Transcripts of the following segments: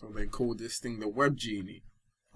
So they call this thing the Web Genie.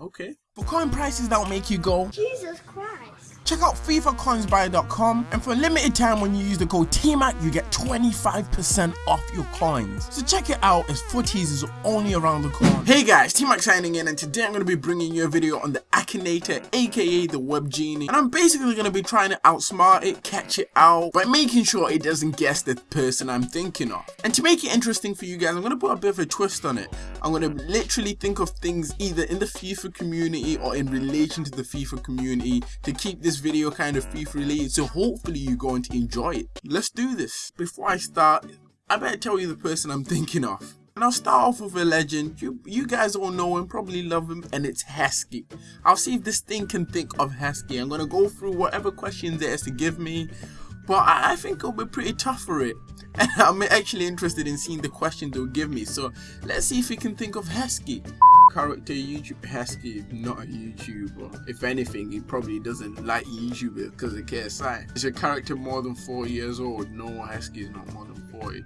Okay. For coin prices that will make you go, Jesus Christ. Check out FIFACoinsBuy.com and for a limited time when you use the code TMAC you get 25% off your coins. So check it out as footies is only around the corner. Hey guys, T-Mac signing in and today I'm going to be bringing you a video on the Akinator aka the Web Genie and I'm basically going to be trying to outsmart it, catch it out by making sure it doesn't guess the person I'm thinking of. And to make it interesting for you guys, I'm going to put a bit of a twist on it. I'm going to literally think of things either in the FIFA community or in relation to the FIFA community to keep this video kind of FIFA related so hopefully you're going to enjoy it. Let's do this. Before I start, I better tell you the person I'm thinking of. And I'll start off with a legend. You you guys all know him, probably love him, and it's Heskey. I'll see if this thing can think of Heskey. I'm gonna go through whatever questions it has to give me, but I, I think it'll be pretty tough for it. And I'm actually interested in seeing the questions it'll give me. So let's see if we can think of Heskey character YouTube Heskey is not a YouTuber. If anything, he probably doesn't like YouTubers because of KSI. Is your character more than 4 years old? No, Heskey is not more than 40.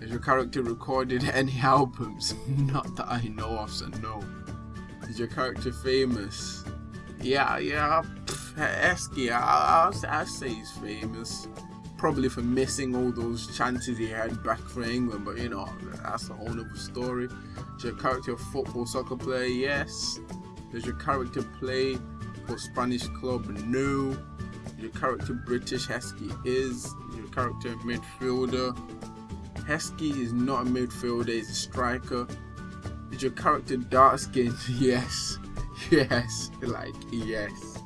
Has your character recorded any albums? not that I know of, so no. Is your character famous? Yeah, yeah, Heskey, I'll, I'll, I'll say he's famous probably for missing all those chances he had back for England, but you know, that's a whole other story. Does your character a football soccer player? Yes. Does your character play for Spanish club? No. Is your character British? Heskey is. Is your character midfielder? Heskey is not a midfielder, he's a striker. Is your character dark skinned? Yes. Yes. Like, yes.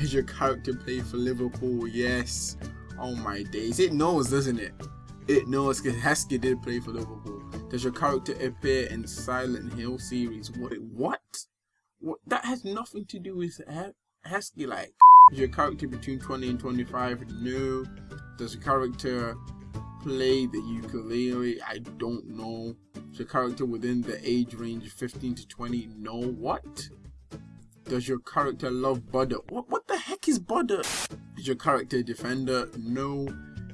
Is your character play for Liverpool? Yes. Oh my days. It knows, doesn't it? It knows because Heskey did play for Liverpool. Does your character appear in Silent Hill series? What? What? What? That has nothing to do with Heskey. Like, is your character between 20 and 25? No. Does your character play the ukulele? I don't know. Is your character within the age range of 15 to 20? No. What? Does your character love butter? What, what the heck is butter? Is your character a defender? No.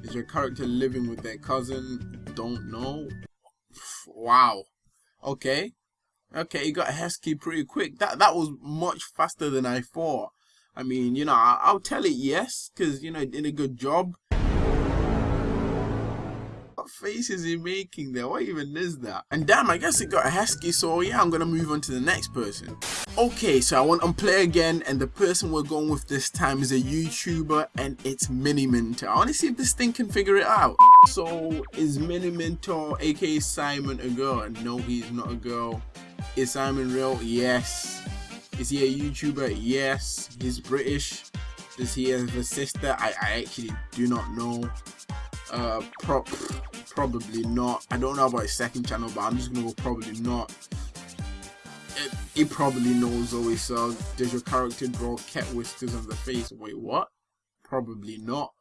Is your character living with their cousin? Don't know. Wow. Okay. Okay, you got Heskey pretty quick. That that was much faster than I thought. I mean, you know, I, will tell it yes, because, you know, it did a good job face is he making there? What even is that? And damn, I guess it got a Heskey, so yeah, I'm gonna move on to the next person. Okay, so I want to play again, and the person we're going with this time is a YouTuber, and it's Miniminter. I want to see if this thing can figure it out. So, is Miniminter, aka Simon, a girl? No, he's not a girl. Is Simon real? Yes. Is he a YouTuber? Yes. He's British. Does he have a sister? I, I actually do not know. Uh, prop probably not. I don't know about his second channel, but I'm just gonna go probably not. It, he probably knows Zoe so Does your character draw cat whiskers on the face? Wait, what? Probably not.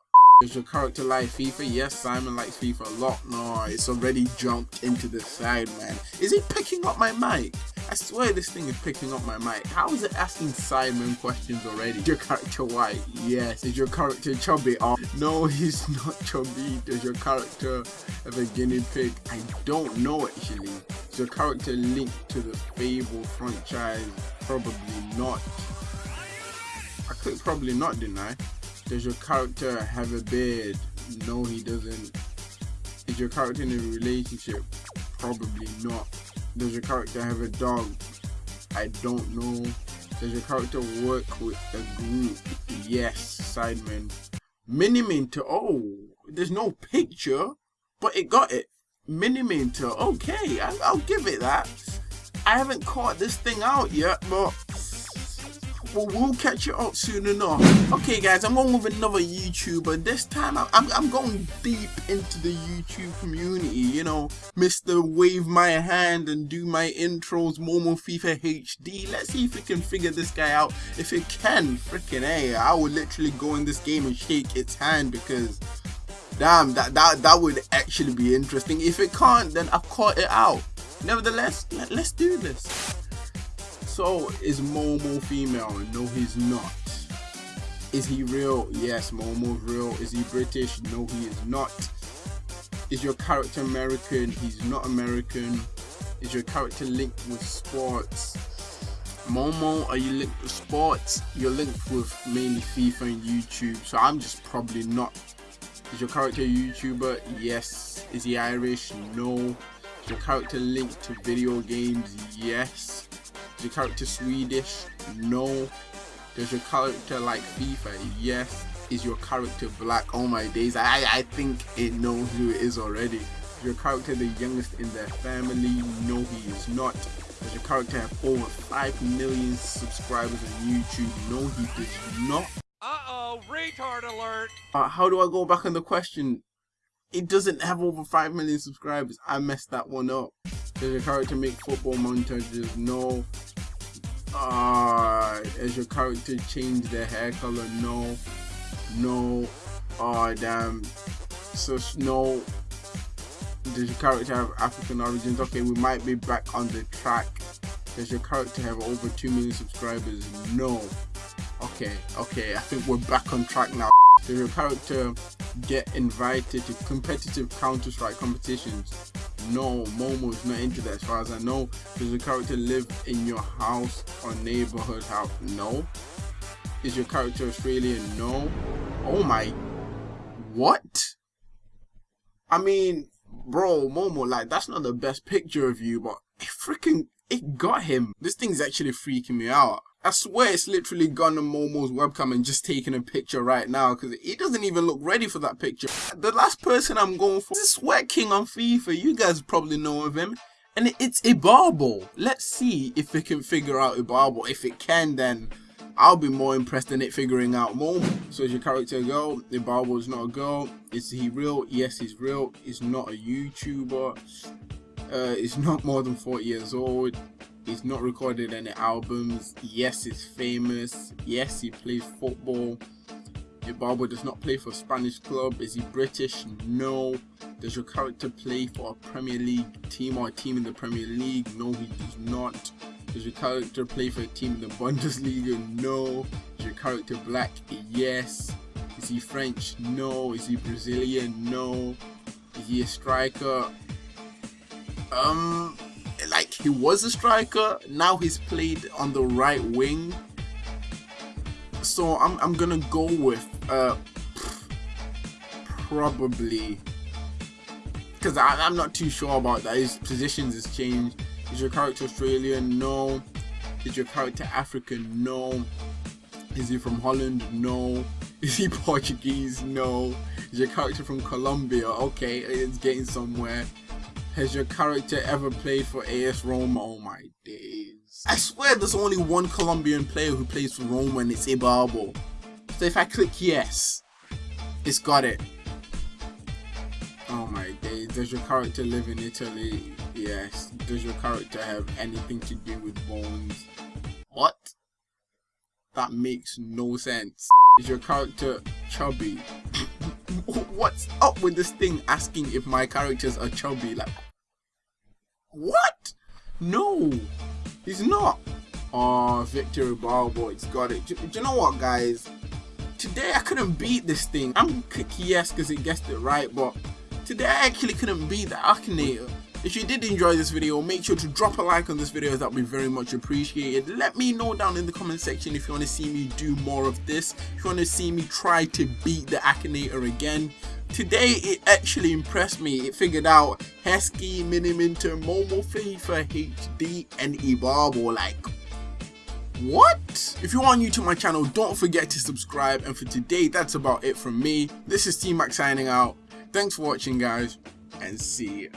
Does your character like FIFA? Yes, Simon likes FIFA a lot. No, it's already jumped into the side, man. Is he picking up my mic? I swear this thing is picking up my mic. How is it asking Simon questions already? Is your character white? Yes. Is your character chubby? Oh, no, he's not chubby. Does your character have a guinea pig? I don't know actually. Is your character linked to the Fable franchise? Probably not. I clicked probably not, I? Does your character have a beard? No, he doesn't. Is your character in a relationship? Probably not. Does your character have a dog? I don't know. Does your character work with a group? Yes, Sidemen. Miniminter. Oh, there's no picture, but it got it. Miniminter. Okay, I, I'll give it that. I haven't caught this thing out yet, but well, we'll catch you up soon enough. Okay guys, I'm on with another YouTuber. This time I'm, I'm going deep into the YouTube community, you know. Mr. Wave My Hand and do my intros, Momo FIFA HD. Let's see if we can figure this guy out. If it can, freaking hey, I would literally go in this game and shake its hand because damn, that, that, that would actually be interesting. If it can't, then I've caught it out. Nevertheless, let, let's do this. So, is Momo female? No, he's not. Is he real? Yes, Momo's real. Is he British? No, he is not. Is your character American? He's not American. Is your character linked with sports? Momo, are you linked with sports? You're linked with mainly FIFA and YouTube, so I'm just probably not. Is your character a YouTuber? Yes. Is he Irish? No. Is your character linked to video games? Yes. Is your character Swedish? No. Does your character like FIFA? Yes. Is your character black? Oh my days, I, I think it knows who it is already. Is your character the youngest in their family? No, he is not. Does your character have over 5 million subscribers on YouTube? No, he does not. Uh-oh, retard alert! Uh, how do I go back on the question? It doesn't have over 5 million subscribers. I messed that one up. Does your character make football montages? No. Uh, has your character change their hair color? No. No. Oh, damn. So, no. Does your character have African origins? Okay, we might be back on the track. Does your character have over 2 million subscribers? No. Okay, okay, I think we're back on track now. Does your character get invited to competitive Counter-Strike competitions? No, Momo is not into that as far as I know. Does your character live in your house or neighborhood house? No. Is your character Australian? No. Oh my. What? I mean, bro, Momo, like, that's not the best picture of you, but it freaking, it got him. This thing's actually freaking me out. I swear it's literally gone on Momo's webcam and just taking a picture right now because he doesn't even look ready for that picture. The last person I'm going for is Sweat King on FIFA. You guys probably know of him. And it's Ibarbo. Let's see if it can figure out Ibarbo. If it can, then I'll be more impressed than it figuring out Momo. So is your character a girl? Is not a girl. Is he real? Yes, he's real. He's not a YouTuber. Uh, he's not more than 40 years old. He's not recorded any albums. Yes, he's famous. Yes, he plays football. Ibarbo does not play for a Spanish club. Is he British? No. Does your character play for a Premier League team or a team in the Premier League? No, he does not. Does your character play for a team in the Bundesliga? No. Is your character black? Yes. Is he French? No. Is he Brazilian? No. Is he a striker? Um, he was a striker. Now he's played on the right wing. So I'm, I'm gonna go with uh probably because I'm not too sure about that. His positions has changed. Is your character Australian? No. Is your character African? No. Is he from Holland? No. Is he Portuguese? No. Is your character from Colombia? Okay it's getting somewhere has your character ever played for AS Roma? Oh my days. I swear there's only one Colombian player who plays for Roma and it's Ibarbo. So if I click yes, it's got it. Oh my days. Does your character live in Italy? Yes. Does your character have anything to do with bones? What? That makes no sense. Is your character chubby? What's up with this thing asking if my characters are chubby? Like, what? No, he's not. Oh, Victor Ibarbo, it's got it. Do, do, you know what, guys? Today I couldn't beat this thing. I'm clicky yes because it guessed it right, but today I actually couldn't beat the Akinator. If you did enjoy this video, make sure to drop a like on this video, that would be very much appreciated. Let me know down in the comment section if you want to see me do more of this, if you want to see me try to beat the Akinator again. Today it actually impressed me, it figured out Heskey, Miniminter, Momo FIFA HD and Ibarbo, like what? If you are new to my channel, don't forget to subscribe and for today that's about it from me. This is T-Mac signing out. Thanks for watching guys and see you.